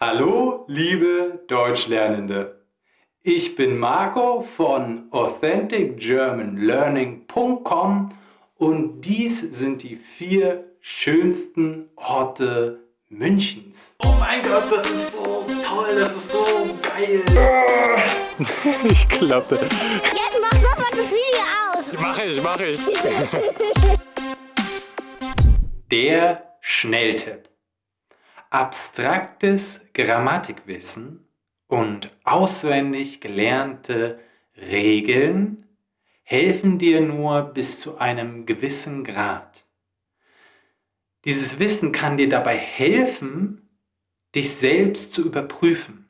Hallo, liebe Deutschlernende! Ich bin Marco von AuthenticGermanLearning.com und dies sind die vier schönsten Orte Münchens. Oh mein Gott, das ist so toll, das ist so geil! ich klappe. Jetzt mach sofort das Video aus! Mach ich, mach ich. Der Schnelltipp. Abstraktes Grammatikwissen und auswendig gelernte Regeln helfen dir nur bis zu einem gewissen Grad. Dieses Wissen kann dir dabei helfen, dich selbst zu überprüfen.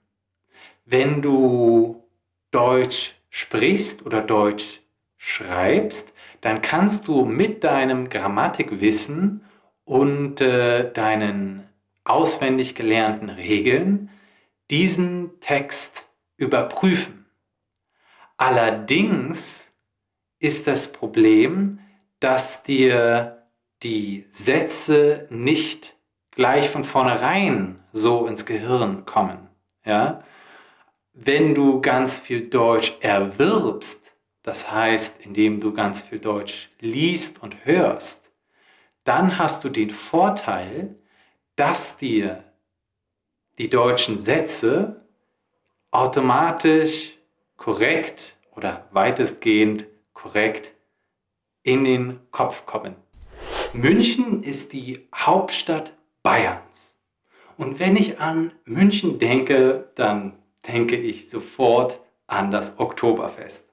Wenn du Deutsch sprichst oder Deutsch schreibst, dann kannst du mit deinem Grammatikwissen und äh, deinen auswendig gelernten Regeln diesen Text überprüfen. Allerdings ist das Problem, dass dir die Sätze nicht gleich von vornherein so ins Gehirn kommen. Ja? Wenn du ganz viel Deutsch erwirbst, das heißt, indem du ganz viel Deutsch liest und hörst, dann hast du den Vorteil, dass dir die deutschen Sätze automatisch korrekt oder weitestgehend korrekt in den Kopf kommen. München ist die Hauptstadt Bayerns. Und wenn ich an München denke, dann denke ich sofort an das Oktoberfest.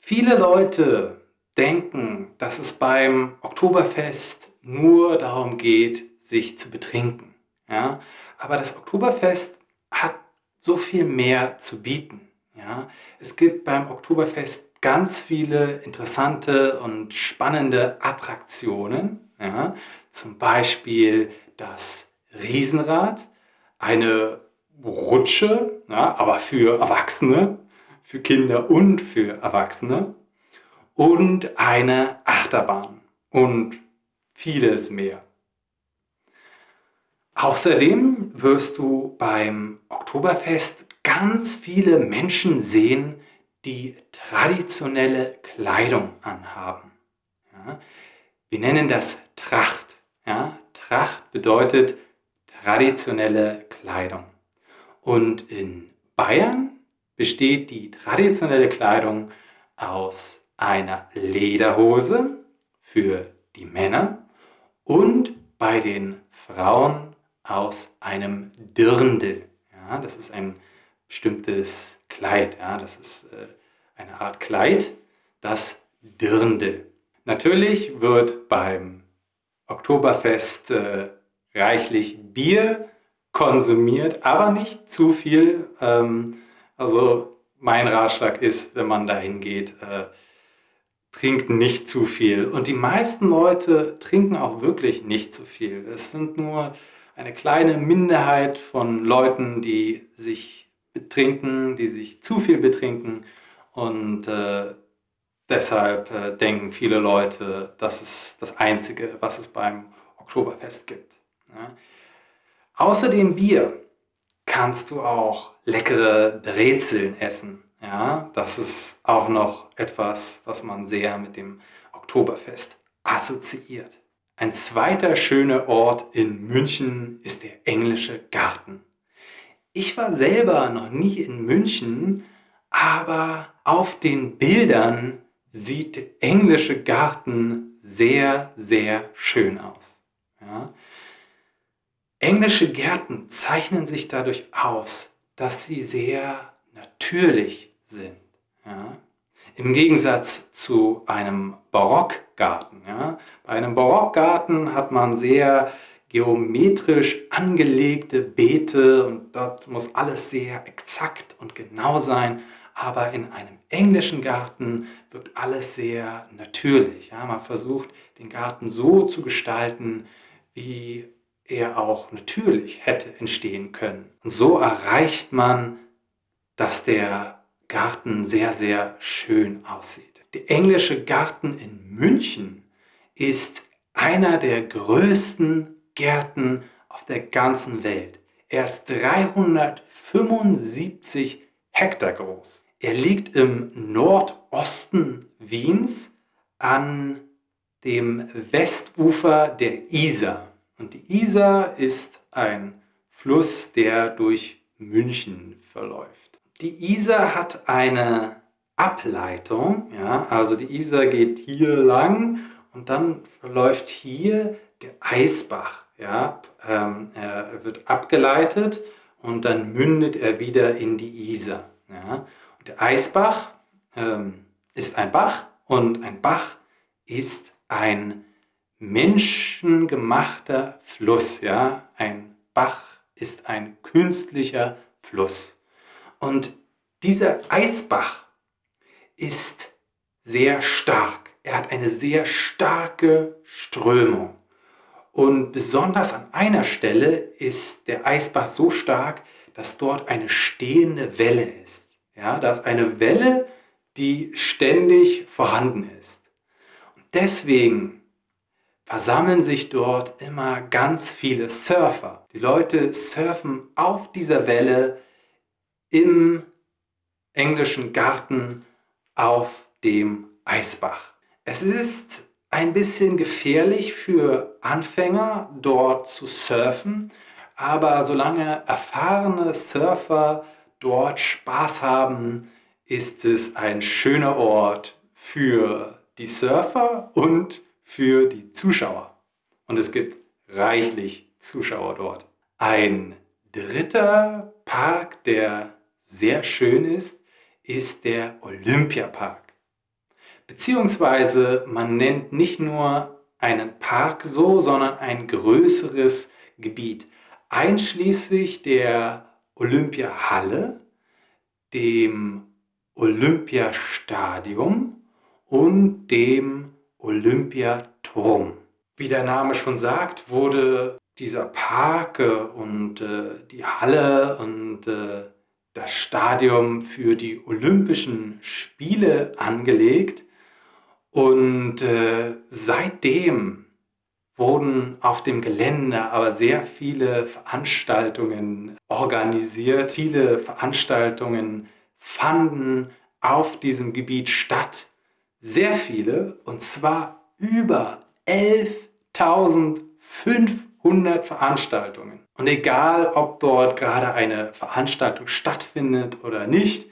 Viele Leute denken, dass es beim Oktoberfest nur darum geht, sich zu betrinken. Ja? Aber das Oktoberfest hat so viel mehr zu bieten. Ja? Es gibt beim Oktoberfest ganz viele interessante und spannende Attraktionen. Ja? Zum Beispiel das Riesenrad, eine Rutsche, ja, aber für Erwachsene, für Kinder und für Erwachsene und eine Achterbahn und vieles mehr. Außerdem wirst du beim Oktoberfest ganz viele Menschen sehen, die traditionelle Kleidung anhaben. Ja, wir nennen das Tracht. Ja, Tracht bedeutet traditionelle Kleidung. Und in Bayern besteht die traditionelle Kleidung aus einer Lederhose für die Männer und bei den Frauen aus einem Dirndl. Ja, das ist ein bestimmtes Kleid. Ja, das ist äh, eine Art Kleid, das Dirndl. Natürlich wird beim Oktoberfest äh, reichlich Bier konsumiert, aber nicht zu viel. Ähm, also mein Ratschlag ist, wenn man dahin geht, äh, trinkt nicht zu viel. Und die meisten Leute trinken auch wirklich nicht zu viel. Es sind nur eine kleine Minderheit von Leuten, die sich betrinken, die sich zu viel betrinken und äh, deshalb äh, denken viele Leute, das ist das Einzige, was es beim Oktoberfest gibt. Ja. Außer dem Bier kannst du auch leckere Brezeln essen. Ja, das ist auch noch etwas, was man sehr mit dem Oktoberfest assoziiert. Ein zweiter schöner Ort in München ist der Englische Garten. Ich war selber noch nie in München, aber auf den Bildern sieht der Englische Garten sehr, sehr schön aus. Ja? Englische Gärten zeichnen sich dadurch aus, dass sie sehr natürlich sind. Im Gegensatz zu einem Barockgarten. Ja? Bei einem Barockgarten hat man sehr geometrisch angelegte Beete und dort muss alles sehr exakt und genau sein. Aber in einem englischen Garten wirkt alles sehr natürlich. Ja? Man versucht den Garten so zu gestalten, wie er auch natürlich hätte entstehen können. Und so erreicht man, dass der Garten sehr, sehr schön aussieht. Der englische Garten in München ist einer der größten Gärten auf der ganzen Welt. Er ist 375 Hektar groß. Er liegt im Nordosten Wiens an dem Westufer der Isar. Und die Isar ist ein Fluss, der durch München verläuft. Die Isar hat eine Ableitung, ja, also die Isar geht hier lang und dann verläuft hier der Eisbach. Ja, ähm, er wird abgeleitet und dann mündet er wieder in die Isar. Ja. Und der Eisbach ähm, ist ein Bach und ein Bach ist ein menschengemachter Fluss. Ja. Ein Bach ist ein künstlicher Fluss. Und dieser Eisbach ist sehr stark. Er hat eine sehr starke Strömung. Und besonders an einer Stelle ist der Eisbach so stark, dass dort eine stehende Welle ist. Ja, da ist eine Welle, die ständig vorhanden ist. Und deswegen versammeln sich dort immer ganz viele Surfer. Die Leute surfen auf dieser Welle im englischen Garten auf dem Eisbach. Es ist ein bisschen gefährlich für Anfänger dort zu surfen, aber solange erfahrene Surfer dort Spaß haben, ist es ein schöner Ort für die Surfer und für die Zuschauer. Und es gibt reichlich Zuschauer dort. Ein dritter Park, der sehr schön ist, ist der Olympiapark. Beziehungsweise man nennt nicht nur einen Park so, sondern ein größeres Gebiet, einschließlich der Olympiahalle, dem Olympiastadion und dem Olympiaturm. Wie der Name schon sagt, wurde dieser Park und äh, die Halle und äh, das Stadion für die Olympischen Spiele angelegt und äh, seitdem wurden auf dem Gelände aber sehr viele Veranstaltungen organisiert. Viele Veranstaltungen fanden auf diesem Gebiet statt. Sehr viele, und zwar über 11.500 Veranstaltungen. Und egal, ob dort gerade eine Veranstaltung stattfindet oder nicht,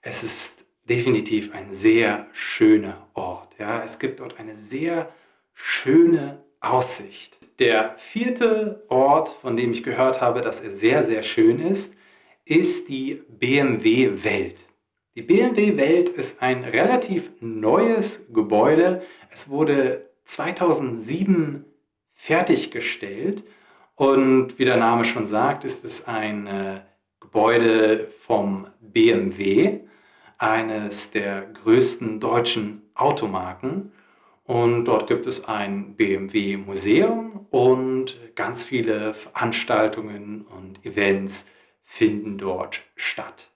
es ist definitiv ein sehr schöner Ort. Ja, es gibt dort eine sehr schöne Aussicht. Der vierte Ort, von dem ich gehört habe, dass er sehr, sehr schön ist, ist die BMW Welt. Die BMW Welt ist ein relativ neues Gebäude. Es wurde 2007 fertiggestellt und wie der Name schon sagt, ist es ein äh, Gebäude vom BMW eines der größten deutschen Automarken. Und dort gibt es ein BMW Museum und ganz viele Veranstaltungen und Events finden dort statt.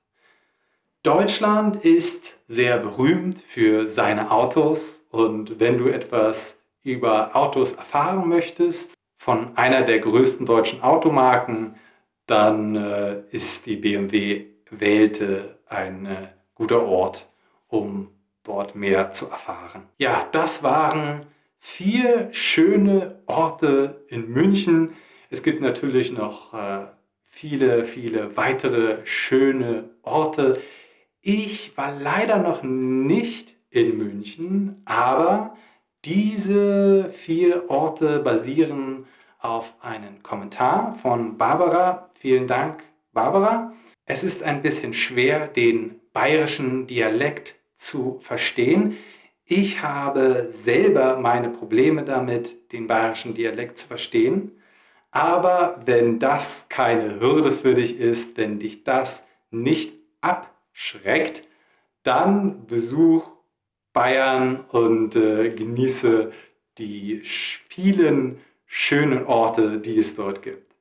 Deutschland ist sehr berühmt für seine Autos und wenn du etwas über Autos erfahren möchtest, von einer der größten deutschen Automarken, dann äh, ist die BMW Welte ein äh, guter Ort, um dort mehr zu erfahren. Ja, das waren vier schöne Orte in München. Es gibt natürlich noch äh, viele, viele weitere schöne Orte. Ich war leider noch nicht in München, aber diese vier Orte basieren auf einen Kommentar von Barbara. Vielen Dank, Barbara. Es ist ein bisschen schwer, den bayerischen Dialekt zu verstehen. Ich habe selber meine Probleme damit, den bayerischen Dialekt zu verstehen. Aber wenn das keine Hürde für dich ist, wenn dich das nicht abschreckt, dann besuch Bayern und äh, genieße die vielen schönen Orte, die es dort gibt.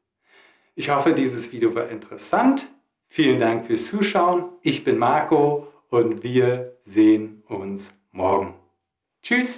Ich hoffe, dieses Video war interessant. Vielen Dank fürs Zuschauen. Ich bin Marco und wir sehen uns morgen. Tschüss!